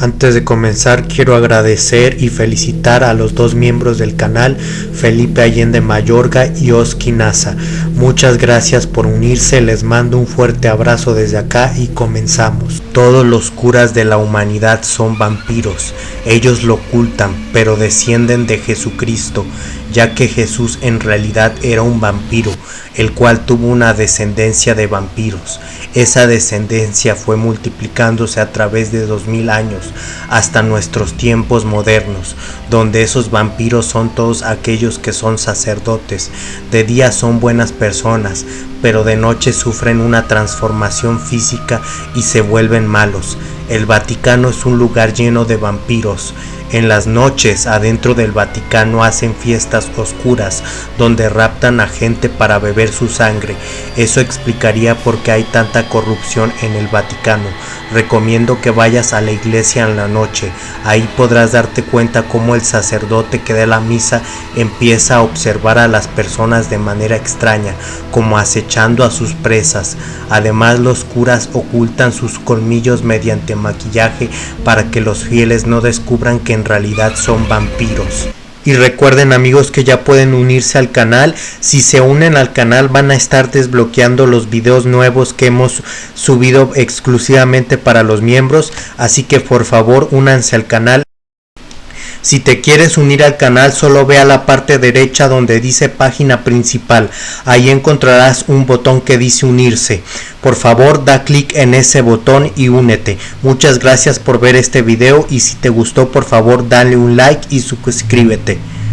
Antes de comenzar quiero agradecer y felicitar a los dos miembros del canal, Felipe Allende Mayorga y Oski Nasa. Muchas gracias por unirse, les mando un fuerte abrazo desde acá y comenzamos. Todos los curas de la humanidad son vampiros, ellos lo ocultan, pero descienden de Jesucristo, ya que Jesús en realidad era un vampiro, el cual tuvo una descendencia de vampiros. Esa descendencia fue multiplicándose a través de dos mil años hasta nuestros tiempos modernos, donde esos vampiros son todos aquellos que son sacerdotes, de día son buenas personas, pero de noche sufren una transformación física y se vuelven malos. El Vaticano es un lugar lleno de vampiros, en las noches adentro del Vaticano hacen fiestas oscuras donde raptan a gente para beber su sangre. Eso explicaría por qué hay tanta corrupción en el Vaticano. Recomiendo que vayas a la iglesia en la noche. Ahí podrás darte cuenta cómo el sacerdote que da la misa empieza a observar a las personas de manera extraña, como acechando a sus presas. Además los curas ocultan sus colmillos mediante maquillaje para que los fieles no descubran que en realidad son vampiros. Y recuerden amigos que ya pueden unirse al canal. Si se unen al canal van a estar desbloqueando los videos nuevos que hemos subido exclusivamente para los miembros. Así que por favor únanse al canal. Si te quieres unir al canal solo ve a la parte derecha donde dice página principal. Ahí encontrarás un botón que dice unirse. Por favor da clic en ese botón y únete. Muchas gracias por ver este video y si te gustó por favor dale un like y suscríbete.